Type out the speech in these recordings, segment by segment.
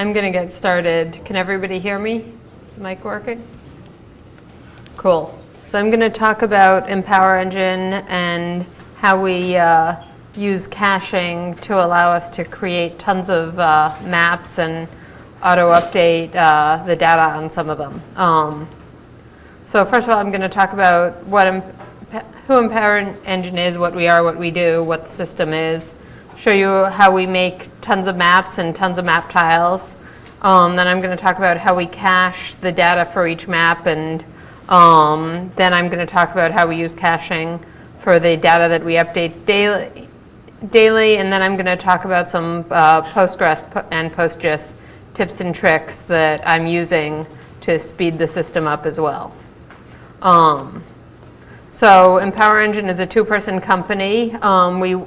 I'm going to get started. Can everybody hear me? Is the mic working? Cool. So I'm going to talk about Empower Engine and how we uh, use caching to allow us to create tons of uh, maps and auto-update uh, the data on some of them. Um, so first of all, I'm going to talk about what who Empower Engine is, what we are, what we do, what the system is show you how we make tons of maps and tons of map tiles. Um, then I'm going to talk about how we cache the data for each map and um, then I'm going to talk about how we use caching for the data that we update daily, daily and then I'm going to talk about some uh, Postgres and PostGIS tips and tricks that I'm using to speed the system up as well. Um, so Empower Engine is a two-person company. Um, we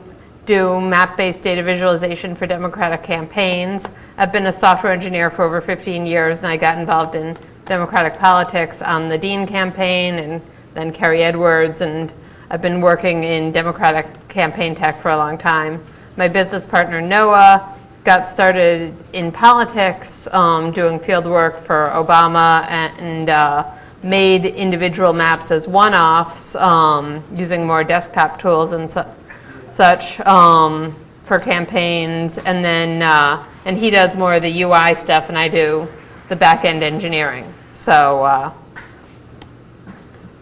do map-based data visualization for Democratic campaigns. I've been a software engineer for over 15 years and I got involved in Democratic politics on the Dean campaign and then Kerry Edwards and I've been working in Democratic campaign tech for a long time. My business partner Noah got started in politics um, doing field work for Obama and uh, made individual maps as one-offs um, using more desktop tools and so such um, for campaigns. And then, uh, and he does more of the UI stuff and I do the back-end engineering. So uh,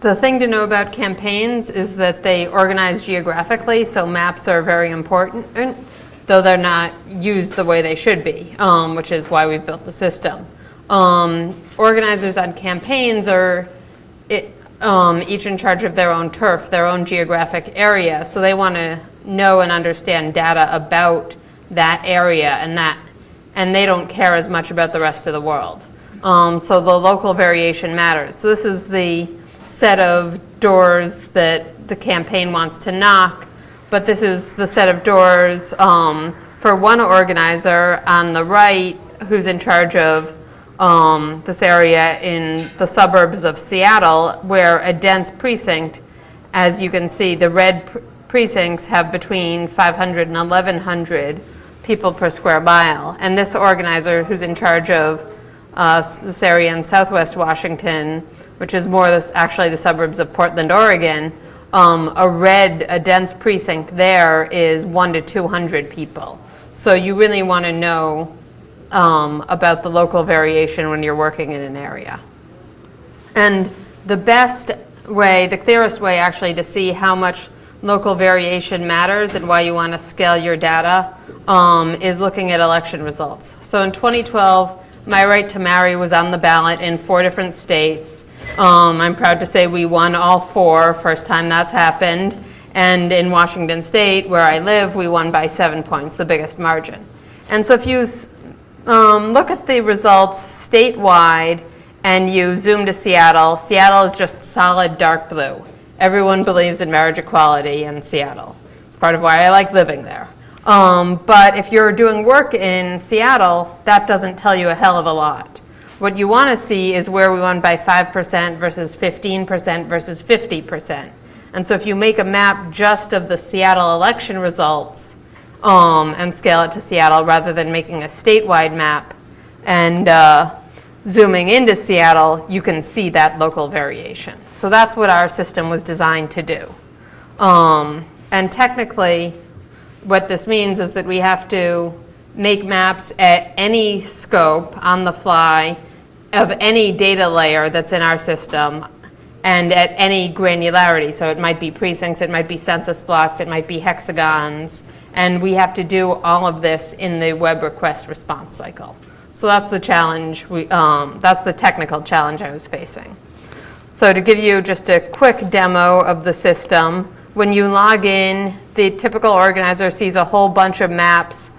the thing to know about campaigns is that they organize geographically, so maps are very important, though they're not used the way they should be, um, which is why we've built the system. Um, organizers on campaigns are it, um, each in charge of their own turf, their own geographic area, so they want to know and understand data about that area and that, and they don't care as much about the rest of the world. Um, so the local variation matters. So this is the set of doors that the campaign wants to knock, but this is the set of doors um, for one organizer on the right who's in charge of um, this area in the suburbs of Seattle where a dense precinct, as you can see, the red precincts have between 500 and 1,100 people per square mile. And this organizer who's in charge of uh, this area in southwest Washington, which is more this, actually the suburbs of Portland, Oregon, um, a red, a dense precinct there is one to 200 people. So you really want to know um, about the local variation when you're working in an area. And the best way, the clearest way actually to see how much local variation matters and why you want to scale your data um, is looking at election results. So in 2012, My Right to Marry was on the ballot in four different states. Um, I'm proud to say we won all four, first time that's happened. And in Washington State, where I live, we won by seven points, the biggest margin. And so if you um, look at the results statewide and you zoom to Seattle, Seattle is just solid dark blue. Everyone believes in marriage equality in Seattle. It's part of why I like living there. Um, but if you're doing work in Seattle, that doesn't tell you a hell of a lot. What you want to see is where we won by 5% versus 15% versus 50%. And so if you make a map just of the Seattle election results um, and scale it to Seattle rather than making a statewide map and uh, zooming into Seattle, you can see that local variation. So that's what our system was designed to do. Um, and technically, what this means is that we have to make maps at any scope on the fly of any data layer that's in our system and at any granularity. So it might be precincts, it might be census blocks, it might be hexagons, and we have to do all of this in the web request response cycle. So that's the challenge, we, um, that's the technical challenge I was facing. So to give you just a quick demo of the system, when you log in, the typical organizer sees a whole bunch of maps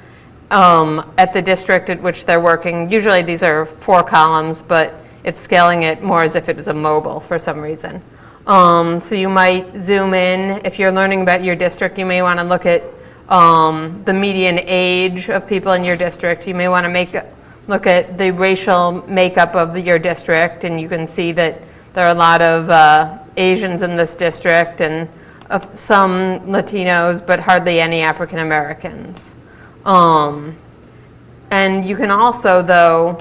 um, at the district at which they're working. Usually these are four columns, but it's scaling it more as if it was a mobile for some reason. Um, so you might zoom in. If you're learning about your district, you may want to look at um, the median age of people in your district. You may want to make look at the racial makeup of your district, and you can see that there are a lot of uh, Asians in this district and uh, some Latinos, but hardly any African Americans. Um, And you can also, though,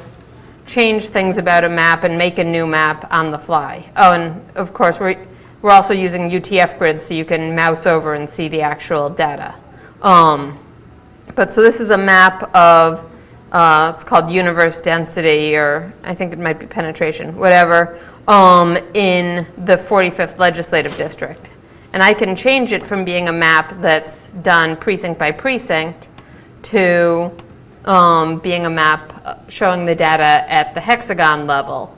change things about a map and make a new map on the fly. Oh, and of course, we're, we're also using UTF grid so you can mouse over and see the actual data. Um, but so this is a map of, uh, it's called universe density, or I think it might be penetration, whatever, um, in the 45th legislative district. And I can change it from being a map that's done precinct by precinct to um, being a map showing the data at the hexagon level.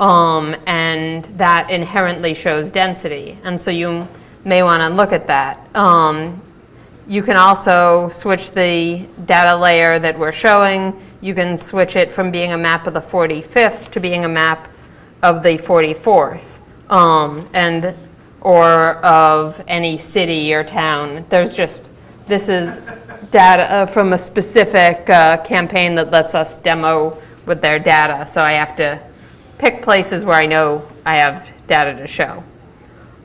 Um, and that inherently shows density. And so you may want to look at that. Um, you can also switch the data layer that we're showing. You can switch it from being a map of the 45th to being a map of the 44th. Um, and or of any city or town. There's just, this is data uh, from a specific uh, campaign that lets us demo with their data. So I have to pick places where I know I have data to show.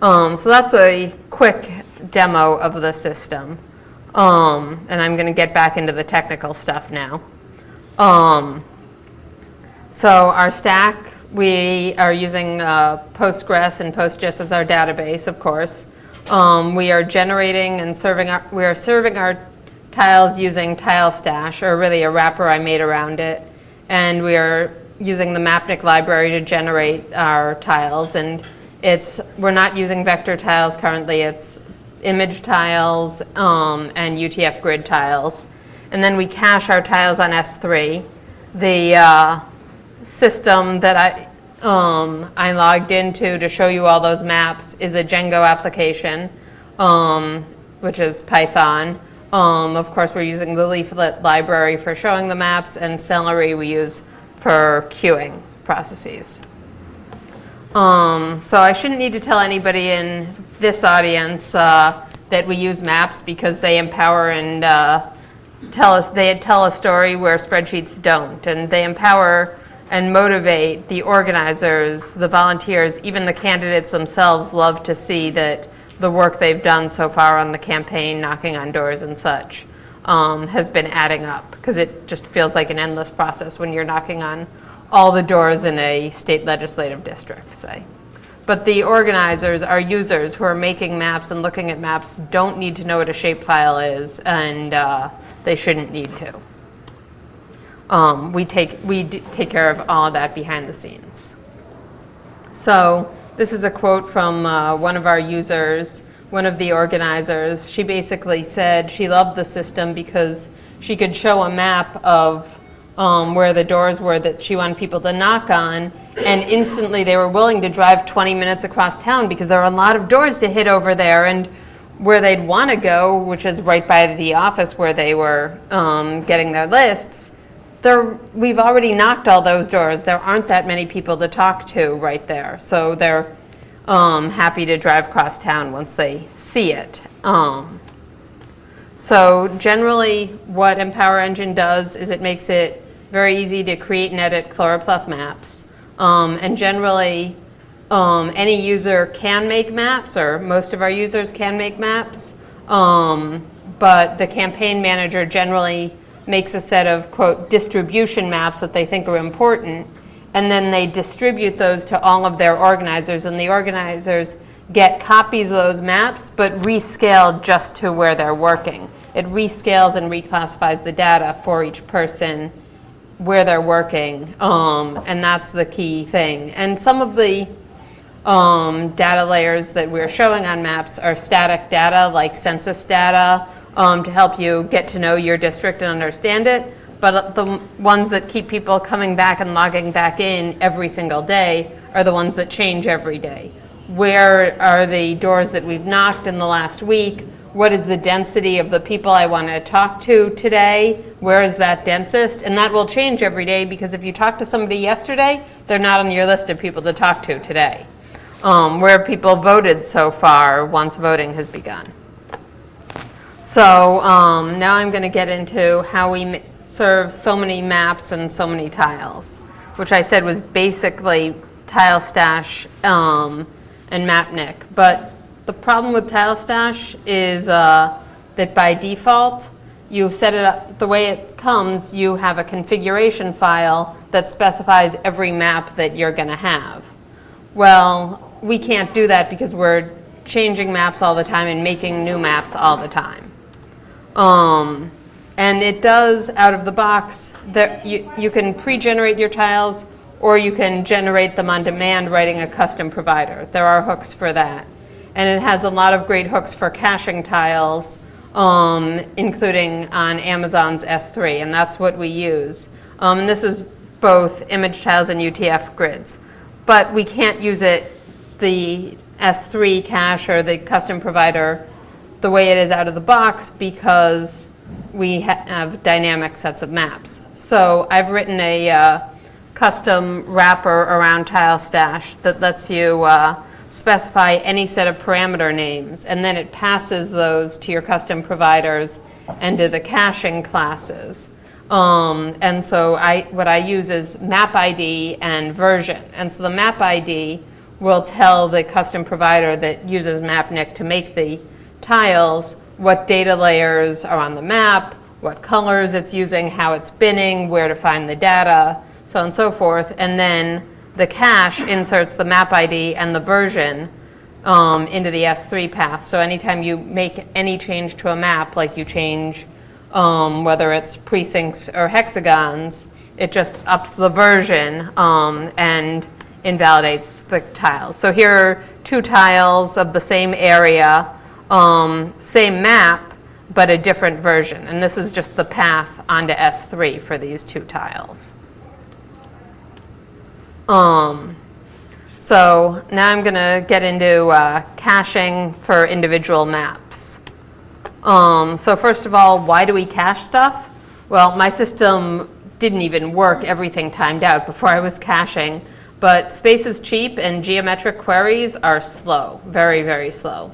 Um, so that's a quick demo of the system. Um, and I'm going to get back into the technical stuff now. Um, so our stack, we are using uh, Postgres and PostGIS as our database, of course. Um, we are generating and serving our, we are serving our tiles using TileStash, or really a wrapper I made around it. And we are using the Mapnik library to generate our tiles. And it's, we're not using vector tiles currently, it's image tiles um, and UTF grid tiles. And then we cache our tiles on S3. The uh, system that I, um, I logged into to show you all those maps is a Django application, um, which is Python. Um, of course, we're using the leaflet library for showing the maps, and Celery we use for queuing processes. Um, so I shouldn't need to tell anybody in this audience uh, that we use maps because they empower and uh, tell us they tell a story where spreadsheets don't, and they empower and motivate the organizers, the volunteers, even the candidates themselves love to see that the work they've done so far on the campaign, knocking on doors and such, um, has been adding up because it just feels like an endless process when you're knocking on all the doors in a state legislative district, say. But the organizers, our users who are making maps and looking at maps don't need to know what a shapefile is and uh, they shouldn't need to. Um, we take, we take care of all of that behind the scenes. So this is a quote from uh, one of our users, one of the organizers. She basically said she loved the system because she could show a map of um, where the doors were that she wanted people to knock on and instantly they were willing to drive 20 minutes across town because there were a lot of doors to hit over there and where they'd want to go, which is right by the office where they were um, getting their lists, there, we've already knocked all those doors. There aren't that many people to talk to right there. So they're um, happy to drive across town once they see it. Um, so generally what Empower Engine does is it makes it very easy to create and edit chloropleth maps. Um, and generally, um, any user can make maps, or most of our users can make maps. Um, but the campaign manager generally makes a set of, quote, distribution maps that they think are important. And then they distribute those to all of their organizers. And the organizers get copies of those maps, but rescaled just to where they're working. It rescales and reclassifies the data for each person where they're working, um, and that's the key thing. And some of the um, data layers that we're showing on maps are static data, like census data, um, to help you get to know your district and understand it. But the ones that keep people coming back and logging back in every single day are the ones that change every day. Where are the doors that we've knocked in the last week? what is the density of the people I want to talk to today? Where is that densest? And that will change every day because if you talk to somebody yesterday, they're not on your list of people to talk to today. Um, where people voted so far once voting has begun. So um, now I'm going to get into how we serve so many maps and so many tiles, which I said was basically TileStash um, and Mapnik. But the problem with TileStash is uh, that by default, you set it up, the way it comes, you have a configuration file that specifies every map that you're going to have. Well, we can't do that because we're changing maps all the time and making new maps all the time. Um, and it does, out of the box, that you, you can pre-generate your tiles or you can generate them on demand writing a custom provider. There are hooks for that. And it has a lot of great hooks for caching tiles um, including on Amazon's S3, and that's what we use. Um, this is both image tiles and UTF grids. But we can't use it, the S3 cache or the custom provider, the way it is out of the box because we ha have dynamic sets of maps. So I've written a uh, custom wrapper around TileStash that lets you uh, specify any set of parameter names, and then it passes those to your custom providers and to the caching classes. Um, and so I, what I use is map ID and version. And so the map ID will tell the custom provider that uses Mapnik to make the tiles what data layers are on the map, what colors it's using, how it's binning, where to find the data, so on and so forth. And then the cache inserts the map ID and the version um, into the S3 path. So anytime you make any change to a map, like you change um, whether it's precincts or hexagons, it just ups the version um, and invalidates the tiles. So here are two tiles of the same area, um, same map, but a different version. And this is just the path onto S3 for these two tiles. Um, so now I'm going to get into uh, caching for individual maps. Um, so first of all, why do we cache stuff? Well, my system didn't even work everything timed out before I was caching. But space is cheap and geometric queries are slow, very, very slow.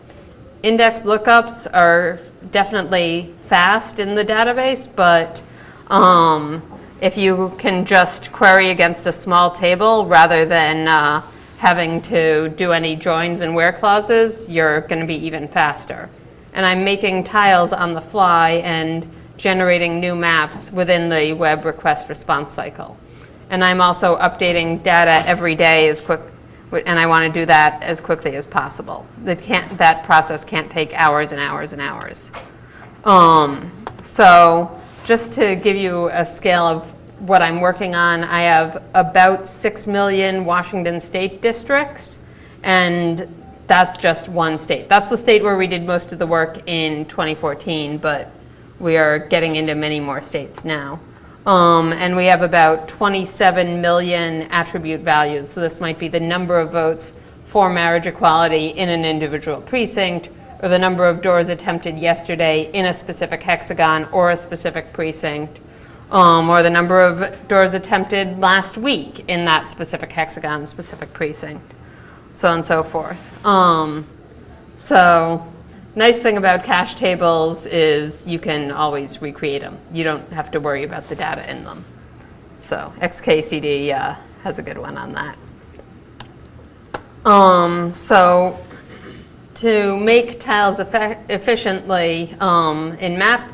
Index lookups are definitely fast in the database, but um, if you can just query against a small table rather than uh, having to do any joins and where clauses, you're going to be even faster. And I'm making tiles on the fly and generating new maps within the web request response cycle. And I'm also updating data every day as quick, and I want to do that as quickly as possible. That, can't, that process can't take hours and hours and hours. Um, so just to give you a scale of what I'm working on, I have about 6 million Washington state districts, and that's just one state. That's the state where we did most of the work in 2014, but we are getting into many more states now. Um, and we have about 27 million attribute values. So this might be the number of votes for marriage equality in an individual precinct, or the number of doors attempted yesterday in a specific hexagon or a specific precinct, um, or the number of doors attempted last week in that specific hexagon, specific precinct, so on and so forth. Um, so nice thing about cache tables is you can always recreate them. You don't have to worry about the data in them. So XKCD uh, has a good one on that. Um, so to make tiles efficiently um, in Map,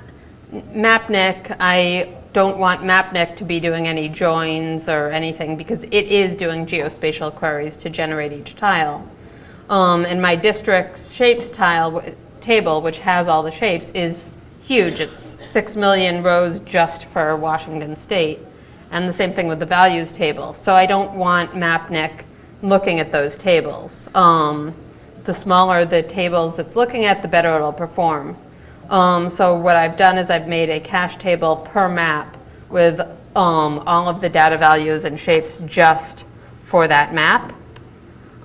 Mapnik, I don't want Mapnik to be doing any joins or anything because it is doing geospatial queries to generate each tile. Um, and my district shapes tile table, which has all the shapes, is huge. It's 6 million rows just for Washington State. And the same thing with the values table. So I don't want Mapnik looking at those tables. Um, the smaller the tables it's looking at, the better it'll perform. Um, so what I've done is I've made a cache table per map with um, all of the data values and shapes just for that map.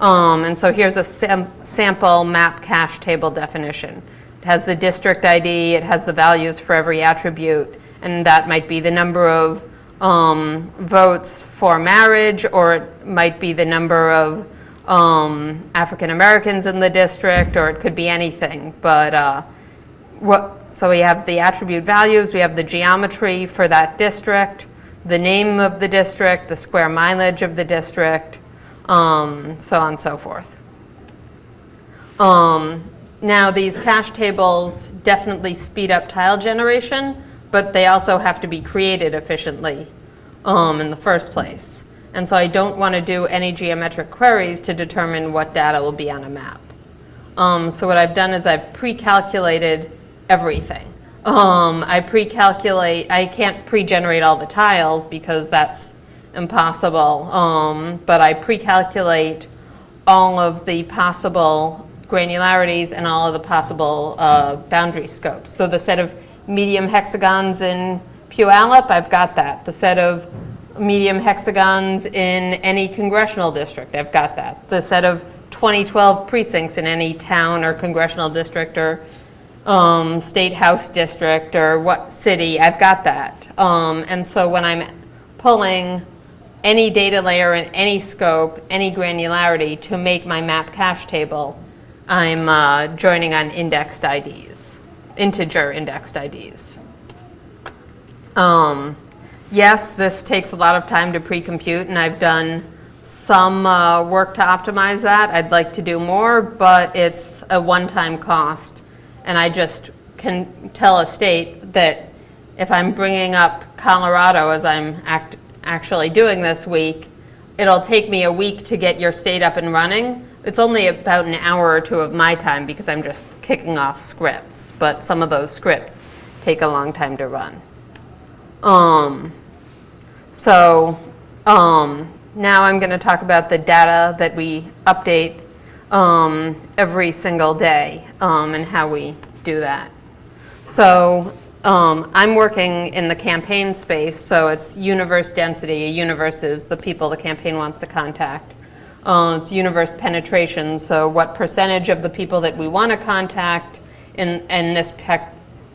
Um, and so here's a sam sample map cache table definition. It has the district ID, it has the values for every attribute, and that might be the number of um, votes for marriage, or it might be the number of um, African Americans in the district, or it could be anything. But uh, what, so we have the attribute values, we have the geometry for that district, the name of the district, the square mileage of the district, um, so on and so forth. Um, now these cache tables definitely speed up tile generation, but they also have to be created efficiently um, in the first place. And so I don't want to do any geometric queries to determine what data will be on a map. Um, so what I've done is I've pre-calculated everything. Um, I pre-calculate, I can't pre-generate all the tiles because that's impossible, um, but I pre-calculate all of the possible granularities and all of the possible uh, boundary scopes. So the set of medium hexagons in Puyallup, I've got that. The set of medium hexagons in any congressional district, I've got that. The set of 2012 precincts in any town or congressional district or um, state house district or what city, I've got that. Um, and so when I'm pulling any data layer in any scope, any granularity to make my map cache table, I'm uh, joining on indexed IDs, integer indexed IDs. Um, yes, this takes a lot of time to pre-compute, and I've done some uh, work to optimize that. I'd like to do more, but it's a one-time cost. And I just can tell a state that if I'm bringing up Colorado as I'm act actually doing this week, it'll take me a week to get your state up and running. It's only about an hour or two of my time because I'm just kicking off scripts, but some of those scripts take a long time to run. Um, so um, now I'm going to talk about the data that we update um, every single day um, and how we do that. So um, I'm working in the campaign space, so it's universe density. A universe is the people the campaign wants to contact. Uh, it's universe penetration, so what percentage of the people that we want to contact in, in this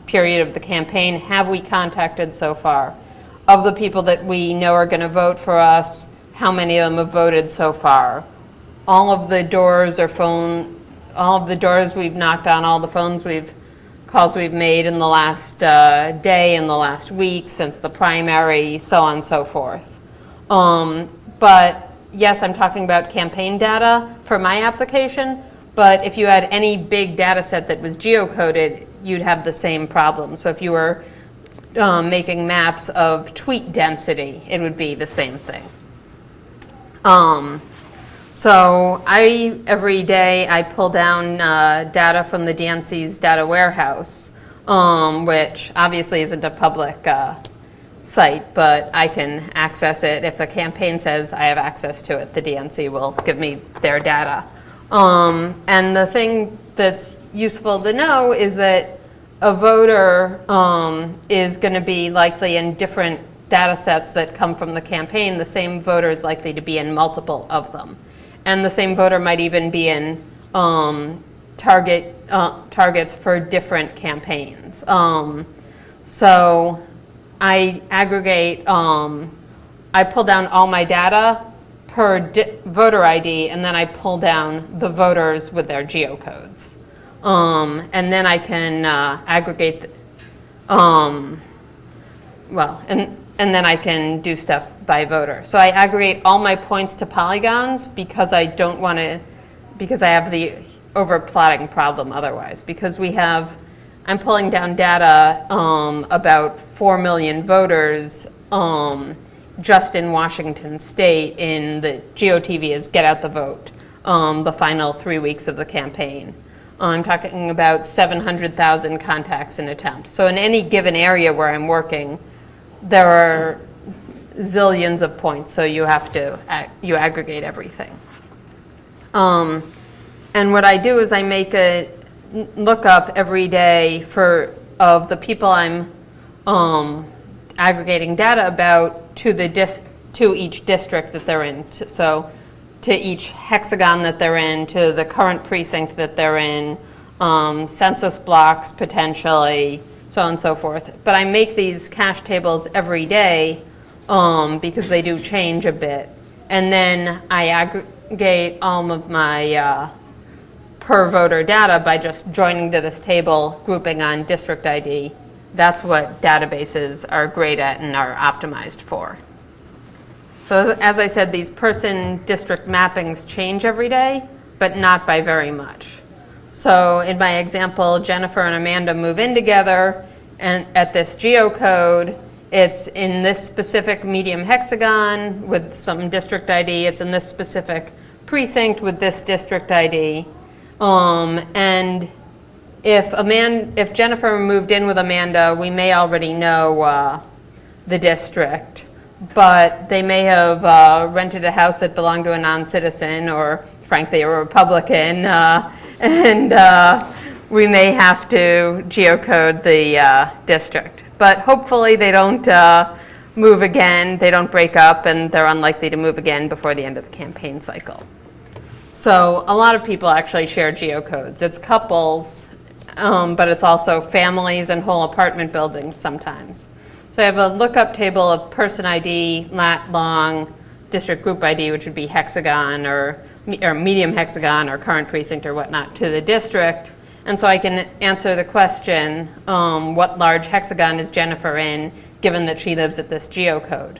period of the campaign have we contacted so far? Of the people that we know are going to vote for us, how many of them have voted so far? All of the doors or phone, all of the doors we've knocked on, all the phones we've, calls we've made in the last uh, day, in the last week, since the primary, so on and so forth. Um, but yes, I'm talking about campaign data for my application, but if you had any big data set that was geocoded, you'd have the same problem. So if you were um, making maps of tweet density, it would be the same thing. Um, so I, every day, I pull down uh, data from the DNC's data warehouse, um, which obviously isn't a public uh, site, but I can access it. If the campaign says I have access to it, the DNC will give me their data. Um, and the thing that's useful to know is that a voter um, is going to be likely in different data sets that come from the campaign. The same voter is likely to be in multiple of them. And the same voter might even be in um, target uh, targets for different campaigns. Um, so I aggregate, um, I pull down all my data per voter ID, and then I pull down the voters with their geocodes. Um, and then I can uh, aggregate, um, well, and, and then I can do stuff by voter. So I aggregate all my points to polygons because I don't want to, because I have the overplotting problem otherwise. Because we have, I'm pulling down data um, about 4 million voters um, just in Washington state in the GOTV is Get Out the Vote, um, the final three weeks of the campaign. I'm talking about 700,000 contacts and attempts. So in any given area where I'm working, there are zillions of points, so you have to, you aggregate everything. Um, and what I do is I make a lookup every day for, of the people I'm um, aggregating data about to, the dis to each district that they're in. So to each hexagon that they're in, to the current precinct that they're in, um, census blocks potentially, so on and so forth. But I make these cache tables every day um, because they do change a bit. And then I aggregate all of my uh, per voter data by just joining to this table, grouping on district ID. That's what databases are great at and are optimized for. So as I said, these person district mappings change every day, but not by very much. So in my example, Jennifer and Amanda move in together, and at this geocode, it's in this specific medium hexagon with some district ID. It's in this specific precinct with this district ID. Um, and if Aman, if Jennifer moved in with Amanda, we may already know uh, the district, but they may have uh, rented a house that belonged to a non-citizen or frankly a Republican, uh, and uh, we may have to geocode the uh, district. But hopefully they don't uh, move again, they don't break up, and they're unlikely to move again before the end of the campaign cycle. So a lot of people actually share geocodes. It's couples, um, but it's also families and whole apartment buildings sometimes. So I have a lookup table of person ID, lat long, district group ID, which would be hexagon or, or medium hexagon or current precinct or whatnot, to the district. And so I can answer the question, um, what large hexagon is Jennifer in, given that she lives at this geocode?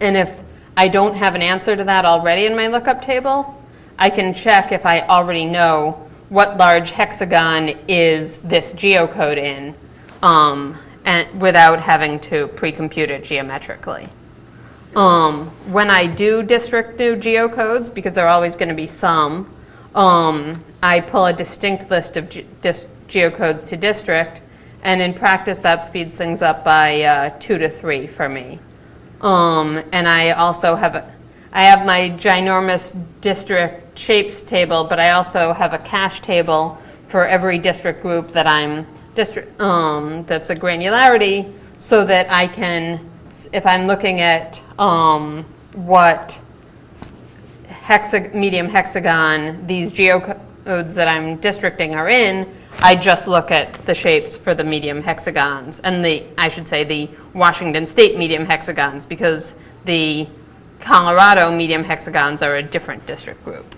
And if I don't have an answer to that already in my lookup table, I can check if I already know what large hexagon is this geocode in um, and without having to pre-compute it geometrically. Um, when I do district new geocodes, because there are always going to be some, um, I pull a distinct list of ge- geocodes to district, and in practice that speeds things up by uh, two to three for me. Um, and I also have, a, I have my ginormous district shapes table, but I also have a cache table for every district group that I'm district, um, that's a granularity, so that I can, if I'm looking at um, what hexa, medium hexagon these geocodes that I'm districting are in, I just look at the shapes for the medium hexagons, and the, I should say, the Washington State medium hexagons, because the Colorado medium hexagons are a different district group.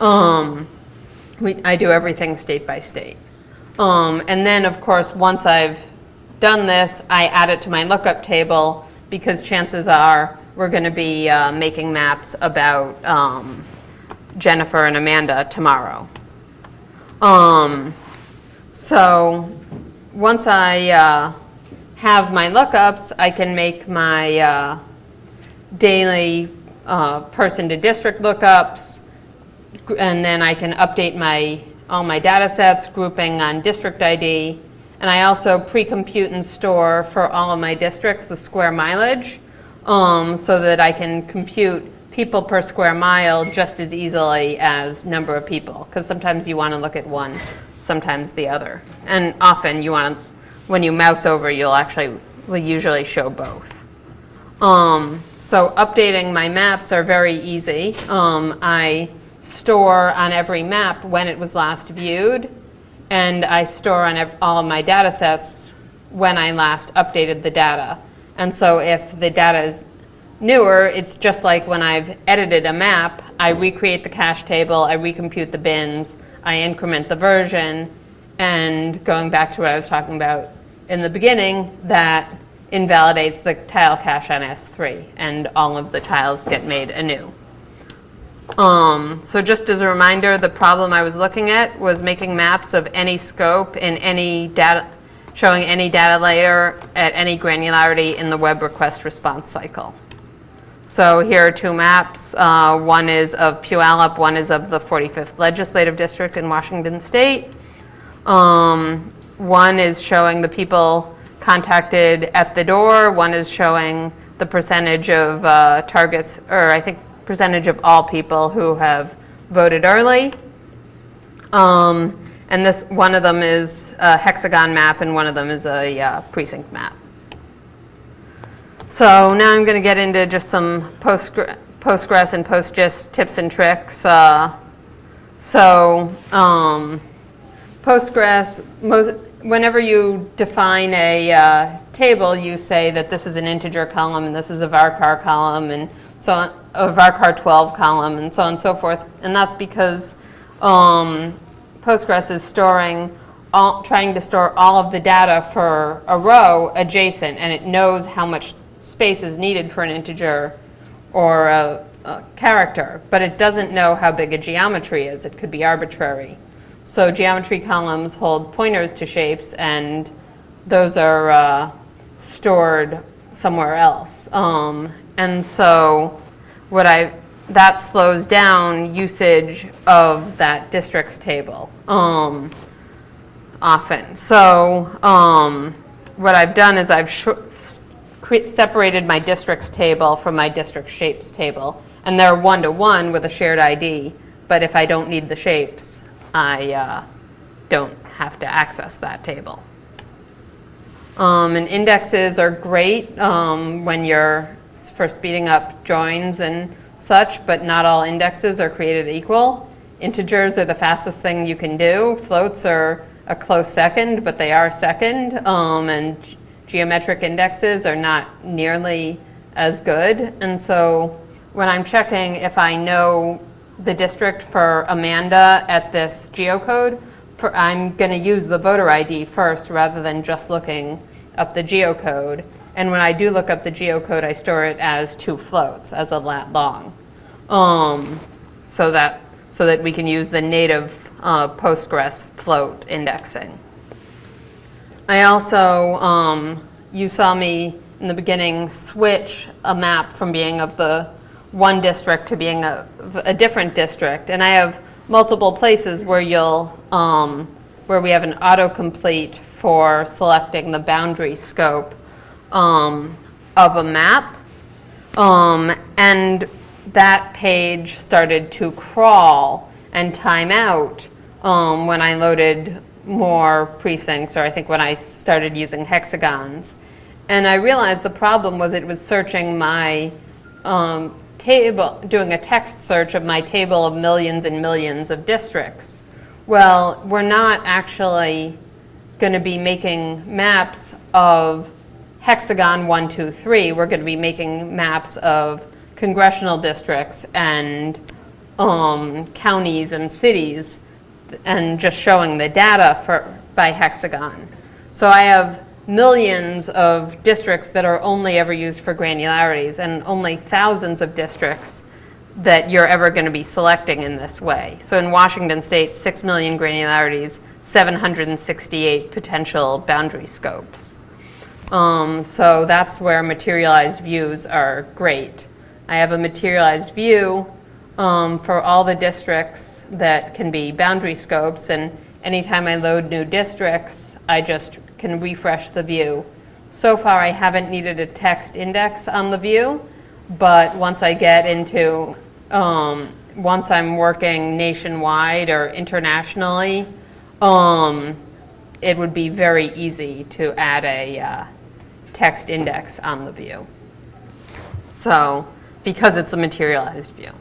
Um, we, I do everything state by state. Um, and then, of course, once I've done this, I add it to my lookup table because chances are we're going to be uh, making maps about um, Jennifer and Amanda tomorrow. Um, so once I uh, have my lookups, I can make my uh, daily uh, person to district lookups, and then I can update my, all my data sets, grouping on district ID. And I also pre-compute and store for all of my districts the square mileage, um, so that I can compute people per square mile just as easily as number of people. Because sometimes you want to look at one, sometimes the other. And often you want to, when you mouse over, you'll actually, will usually show both. Um, so updating my maps are very easy. Um, I store on every map when it was last viewed, and I store on all of my data sets when I last updated the data. And so if the data is newer, it's just like when I've edited a map, I recreate the cache table, I recompute the bins, I increment the version, and going back to what I was talking about in the beginning, that invalidates the tile cache on S3, and all of the tiles get made anew. Um, so just as a reminder, the problem I was looking at was making maps of any scope in any data, showing any data layer at any granularity in the web request response cycle. So here are two maps. Uh, one is of Puyallup, one is of the 45th Legislative District in Washington State. Um, one is showing the people contacted at the door. One is showing the percentage of uh, targets, or I think percentage of all people who have voted early. Um, and this one of them is a hexagon map, and one of them is a uh, precinct map. So now I'm going to get into just some Postgre- Postgres and PostGIS tips and tricks. Uh, so um, Postgres, most, whenever you define a uh, table, you say that this is an integer column and this is a varchar column and so on, a varchar 12 column and so on and so forth. And that's because um, Postgres is storing, all, trying to store all of the data for a row adjacent and it knows how much space is needed for an integer or a, a character, but it doesn't know how big a geometry is. It could be arbitrary. So geometry columns hold pointers to shapes, and those are uh, stored somewhere else. Um, and so what I, that slows down usage of that districts table um, often. So um, what I've done is I've separated my districts table from my district shapes table. And they're one-to-one with a shared ID, but if I don't need the shapes, I uh, don't have to access that table. Um, and indexes are great um, when you're for speeding up joins and such, but not all indexes are created equal. Integers are the fastest thing you can do. Floats are a close second, but they are second. Um, and geometric indexes are not nearly as good. And so when I'm checking if I know the district for Amanda at this geocode, for, I'm going to use the voter ID first rather than just looking up the geocode. And when I do look up the geocode, I store it as two floats, as a lat long, um, so that so that we can use the native uh, Postgres float indexing. I also, um, you saw me in the beginning switch a map from being of the one district to being a, a different district. And I have multiple places where you'll, um, where we have an autocomplete for selecting the boundary scope um, of a map. Um, and that page started to crawl and time out um, when I loaded more precincts, or I think when I started using hexagons. And I realized the problem was it was searching my um, table, doing a text search of my table of millions and millions of districts. Well, we're not actually going to be making maps of hexagon one, two, three. We're going to be making maps of congressional districts and um, counties and cities and just showing the data for, by hexagon. So I have millions of districts that are only ever used for granularities and only thousands of districts that you're ever going to be selecting in this way. So in Washington state, 6 million granularities, 768 potential boundary scopes. Um, so that's where materialized views are great. I have a materialized view um, for all the districts that can be boundary scopes, and anytime I load new districts, I just can refresh the view. So far, I haven't needed a text index on the view, but once I get into, um, once I'm working nationwide or internationally, um, it would be very easy to add a uh, text index on the view. So, because it's a materialized view.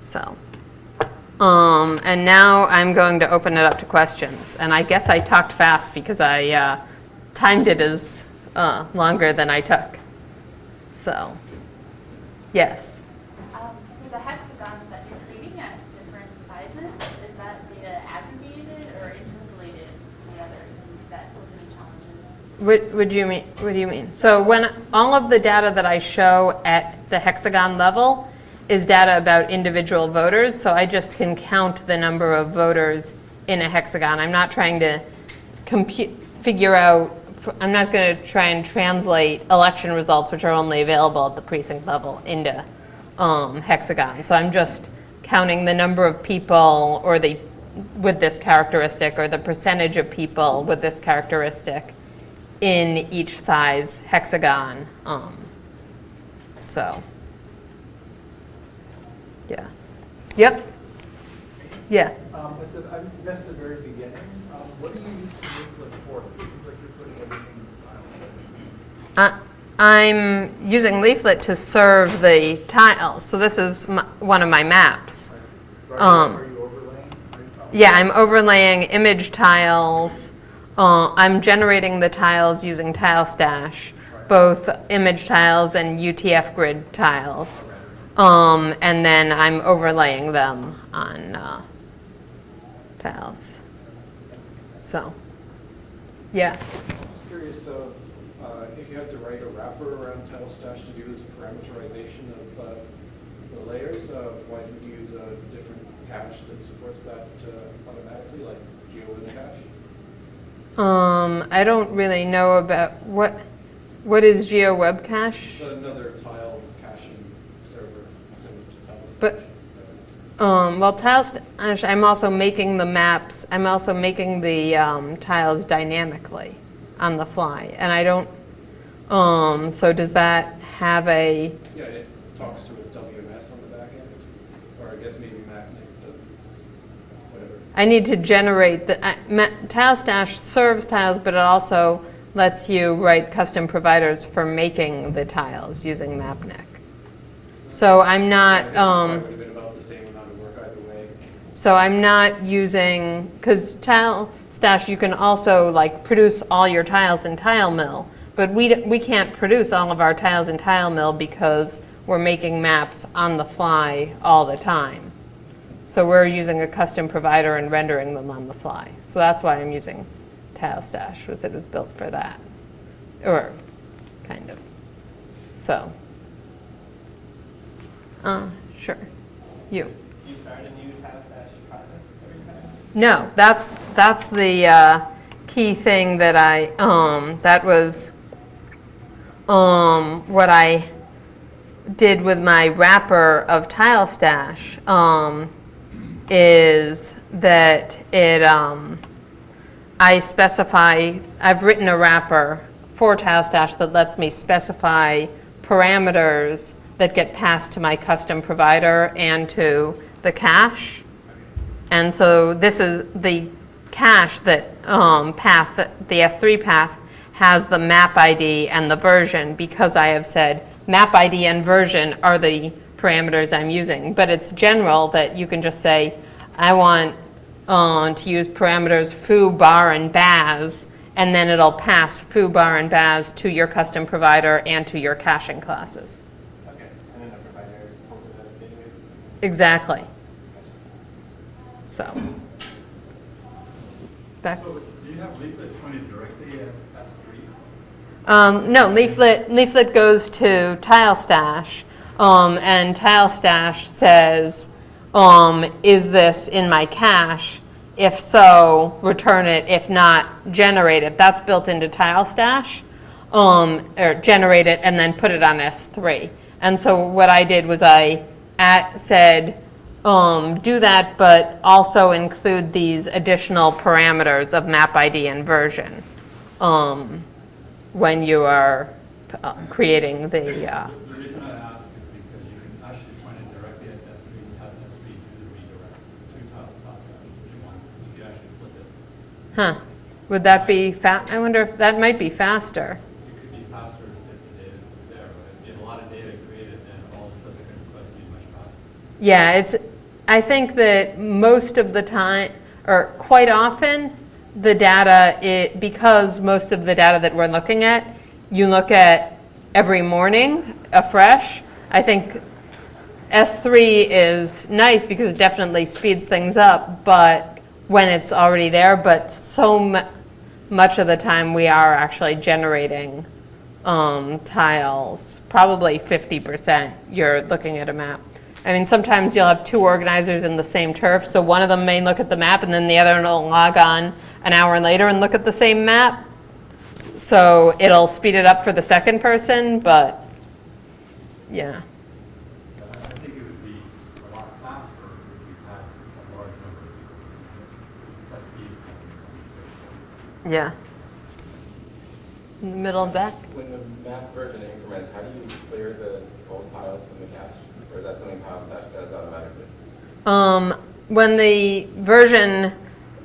So, um, and now I'm going to open it up to questions. And I guess I talked fast because I uh, timed it as uh, longer than I took. So, yes. Um, for the hexagons that you're creating at different sizes, is that data aggregated or interpolated together? Is that pose any challenges? What, what do you mean? What do you mean? So when all of the data that I show at the hexagon level is data about individual voters, so I just can count the number of voters in a hexagon. I'm not trying to compute, figure out. I'm not going to try and translate election results, which are only available at the precinct level, into um, hexagon. So I'm just counting the number of people, or the with this characteristic, or the percentage of people with this characteristic in each size hexagon. Um, so, yeah. Yep. Yeah. Um, the, I missed the very beginning. Um, what do you use the leaflet for? It seems like you're putting everything in the file. I, I'm using Leaflet to serve the tiles. So this is my, one of my maps. Right, Um, Are you overlaying? Are you- oh, Yeah, I'm overlaying image tiles. Uh, I'm generating the tiles using TileStash, both image tiles and UTF grid tiles. Um, and then I'm overlaying them on uh, tiles. So, yeah. Just curious, uh, uh, if you had to write a wrapper around TileStash to do this parameterization of the layers, why didn't you use a different cache that supports that automatically, like GeoWebCache? Um, I don't really know about, what, what is Geo Web Cache? It's another tile caching server similar to Tile But- Um, well, tiles, I'm also making the maps, I'm also making the um, tiles dynamically on the fly. And I don't, um, so does that have a, Yeah, it talks to a WMS on the back end, or I guess maybe Mapnik does its, whatever. I need to generate the, uh, ma- Stash serves tiles, but it also lets you write custom providers for making the tiles using Mapnik. So I'm not, um. probably would have been about the same amount of work either way. So I'm not using, because Tile Stash, you can also like produce all your tiles in TileMill, but we, d- we can't produce all of our tiles in TileMill because we're making maps on the fly all the time. So we're using a custom provider and rendering them on the fly. So that's why I'm using TileStash, was it was built for that, or kind of. So, uh, sure, you. Do you start a new TileStash process every time? No, that's, that's the uh, key thing that I, um, that was um, what I did with my wrapper of TileStash. Um, is that it, um, I specify, I've written a wrapper for TileStash that lets me specify parameters that get passed to my custom provider and to the cache. And so this is the cache that um, path, the S3 path has the map ID and the version because I have said map ID and version are the parameters I'm using. But it's general that you can just say, I want uh, to use parameters foo, bar, and baz, and then it'll pass foo, bar, and baz to your custom provider and to your caching classes. Okay, and then the provider pulls it out of database? Exactly. So. Back. So do you have leaflet pointed directly at S three? Um, no, leaflet, leaflet goes to TileStash, um, and TileStash says, um, is this in my cache? If so, return it. If not, generate it. That's built into TileStash, um, or generate it and then put it on S3. And so what I did was I at, said, um, do that, but also include these additional parameters of map ID and version. Um, when you are uh, creating the, uh, The reason I ask is because you can actually point it directly at S3 and have S3 do the redirect to top, top, if you want. You can actually flip it. Huh, would that be fast? I wonder if, that might be faster. It could be faster if the data is there, if you have a lot of data created, then all the subsequent requests be much faster. Yeah, it's, I think that most of the time, or quite often, the data, it, because most of the data that we're looking at, you look at every morning afresh. I think S3 is nice because it definitely speeds things up, but when it's already there, but so mu- much of the time we are actually generating um, tiles, probably 50% you're looking at a map. I mean, sometimes you'll have two organizers in the same turf, so one of them may look at the map and then the other one will log on an hour later and look at the same map. So it'll speed it up for the second person, but yeah. But I I think it would be a lot faster if you had a large number of people. Let these Yeah. In the middle and back? When the map version increments, how do you clear the old tiles from the cache? Or is that something TileStash does automatically? Um, when the version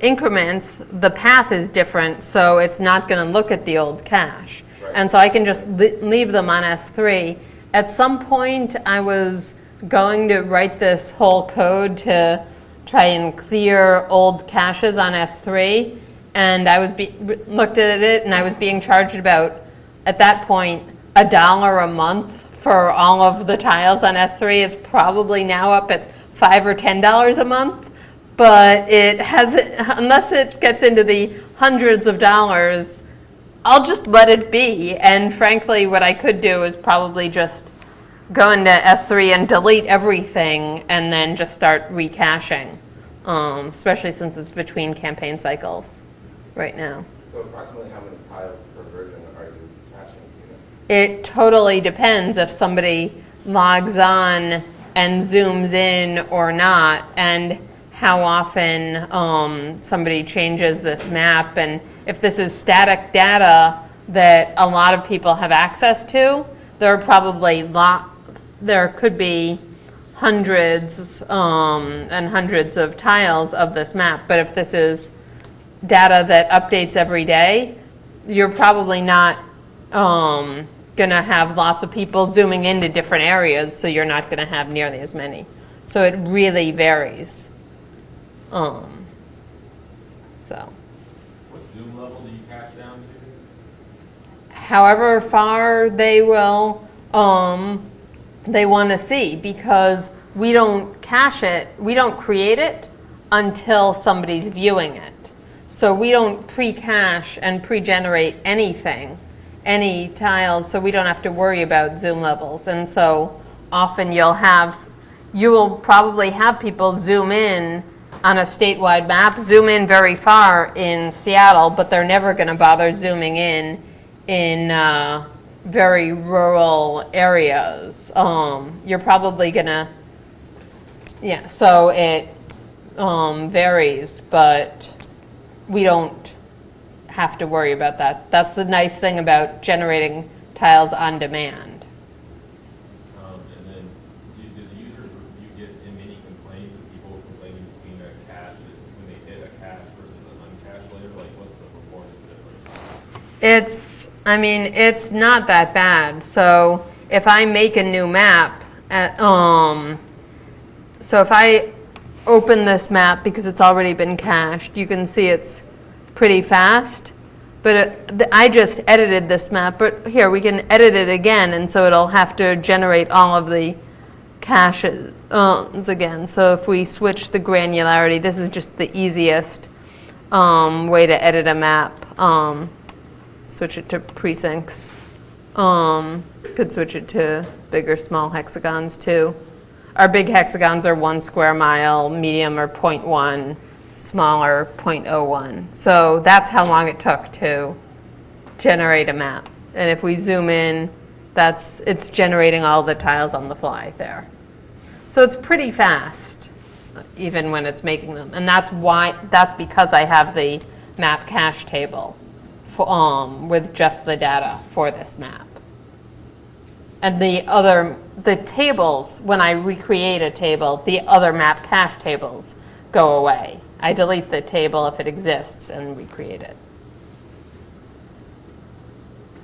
increments, the path is different, so it's not going to look at the old cache. Right. And so I can just leave them on S3. At some point, I was going to write this whole code to try and clear old caches on S3, and I was looked at it, and I was being charged about, at that point, a dollar a month for all of the tiles on S3. It's probably now up at five or ten dollars a month, but it hasn't, unless it gets into the hundreds of dollars, I'll just let it be. And frankly, what I could do is probably just go into S3 and delete everything and then just start recaching, um, especially since it's between campaign cycles right now. So approximately how many tiles per version are you caching? do you know? It totally depends if somebody logs on and zooms in or not, and how often um, somebody changes this map, and if this is static data that a lot of people have access to, there are probably lot, there could be hundreds um, and hundreds of tiles of this map. But if this is data that updates every day, you're probably not um, gonna have lots of people zooming into different areas, so you're not gonna have nearly as many. So it really varies. Um, so, What zoom level do you cache down to? however far they will, um, they want to see because we don't cache it, we don't create it until somebody's viewing it. So we don't pre-cache and pre-generate anything, any tiles, so we don't have to worry about zoom levels. And so often you'll have, you will probably have people zoom in on a statewide map, zoom in very far in Seattle, but they're never going to bother zooming in in uh, very rural areas. Um, you're probably going to, yeah, so it um, varies, but we don't have to worry about that. That's the nice thing about generating tiles on demand. Um, and then, do, do the users, do you get many complaints of people complaining between a cache, when they hit a cache versus an uncached layer, like what's the performance difference? It's, I mean, it's not that bad. So if I make a new map, at, um, so if I open this map because it's already been cached, you can see it's pretty fast. But it, th- I just edited this map, but here, we can edit it again, and so it'll have to generate all of the caches again. So if we switch the granularity, this is just the easiest um, way to edit a map. Um, switch it to precincts. Um, could switch it to bigger, small hexagons too. Our big hexagons are one square mile, medium are 0.1, smaller 0.01. So that's how long it took to generate a map. And if we zoom in, that's it's generating all the tiles on the fly there. So it's pretty fast, even when it's making them. And that's why, that's because I have the map cache table for, um, with just the data for this map. And the other, the tables, when I recreate a table, the other map cache tables go away. I delete the table if it exists and recreate it.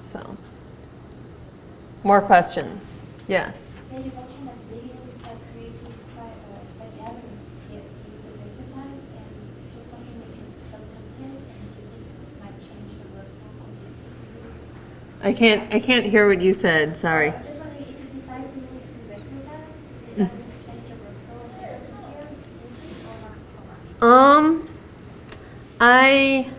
So, more questions? Yes. Yeah, you mentioned at the beginning about creating tri- uh, like gathering it into vector tiles, and just wondering if you done some tests and physics might change the workflow completely. I can't, I can't hear what you said, sorry. I'm just wondering if you decide to move to vector tiles, is that going to change the workflow a little easier, or not so much? Um, I,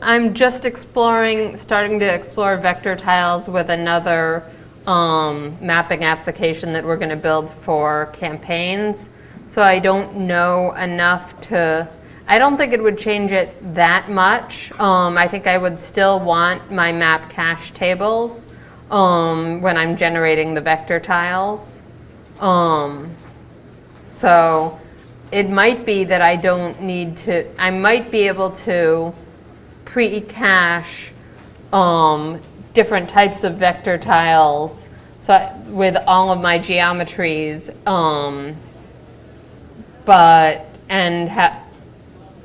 I'm just exploring, starting to explore vector tiles with another um, mapping application that we're going to build for campaigns. So I don't know enough to, I don't think it would change it that much. Um, I think I would still want my map cache tables um, when I'm generating the vector tiles. Um, so it might be that I don't need to, I might be able to pre-cache um, different types of vector tiles so I- with all of my geometries. Um, but, and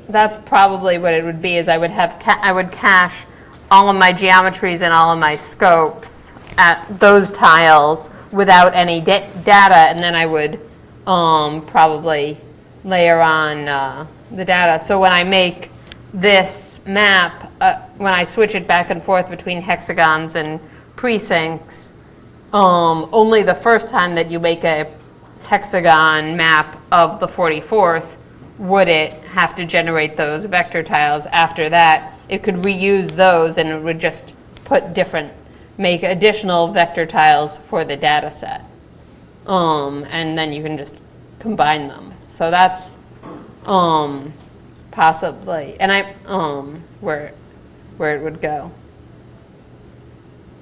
that's probably what it would be, is I would have, I would cache all of my geometries and all of my scopes at those tiles without any da- data, and then I would um, probably layer on uh, the data. So when I make this map, uh, when I switch it back and forth between hexagons and precincts, um, only the first time that you make a hexagon map of the 44th would it have to generate those vector tiles. After that, it could reuse those and it would just put different, make additional vector tiles for the data set. Um, and then you can just combine them. So that's, um, possibly, and I, um, where, where it would go.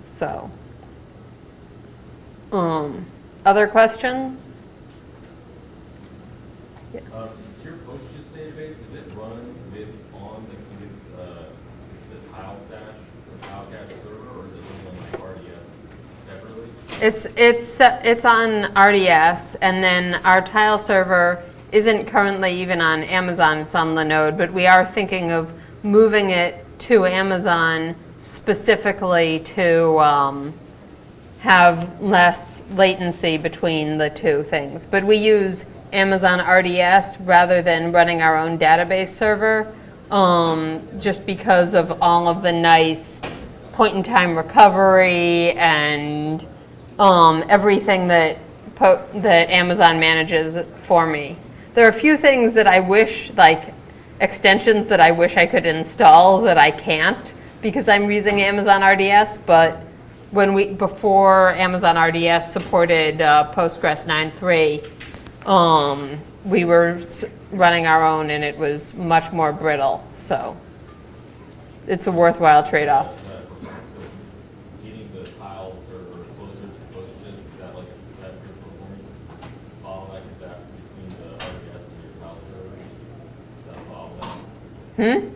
So, um, other questions? Um, your PostGIS database, is it run with, on the, uh, the TileStash or tile cache server, or is it running on like RDS separately? It's, it's, it's on RDS, and then our tile server isn't currently even on Amazon, it's on Linode, but we are thinking of moving it to Amazon specifically to um, have less latency between the two things. But we use Amazon RDS rather than running our own database server, um, just because of all of the nice point-in-time recovery and um, everything that that Amazon manages for me. There are a few things that I wish, like extensions that I wish I could install that I can't because I'm using Amazon RDS. But when we before Amazon RDS supported uh, Postgres 9.3, um, we were running our own and it was much more brittle. So it's a worthwhile trade-off. Uh, performance, so getting the tile server closer to PostGIS, is that like, is that your performance bottleneck, is that between the RDS and your tile server? Is that a bottleneck? Hmm?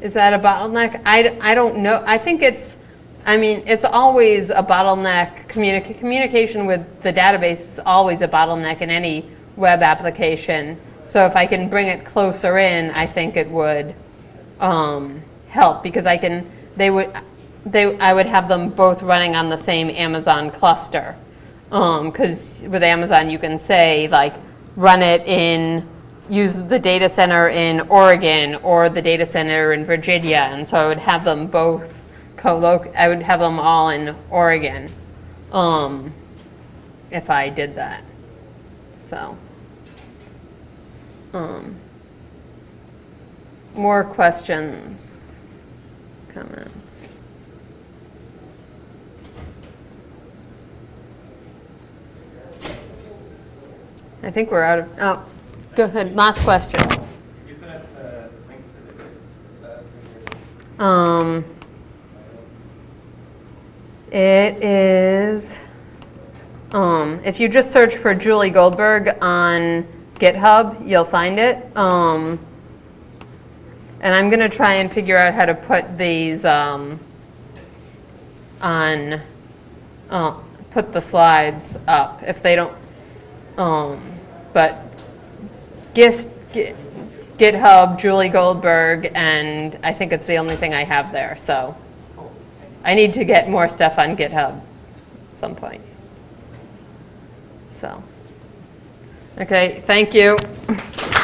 Is that a bottleneck? I, I don't know. I think it's, I mean, it's always a bottleneck. Communica- communication with the database is always a bottleneck in any web application. So if I can bring it closer in, I think it would um, help because I can, they would, they, I would have them both running on the same Amazon cluster. Because with Amazon, you can say like, run it in, use the data center in Oregon or the data center in Virginia. And so I would have them both co-loc, I would have them all in Oregon um, if I did that. So. Um, more questions, comments? I think we're out of, oh, go ahead, last question. You put up the link to the list, uh, Um, it is, um, if you just search for Julie Goldberg on GitHub, you'll find it. Um, and I'm gonna try and figure out how to put these, um, on, uh, put the slides up if they don't, um, but Gist, Gi- GitHub, Julie Goldberg, and I think it's the only thing I have there, so. I need to get more stuff on GitHub at some point. So. Okay, thank you.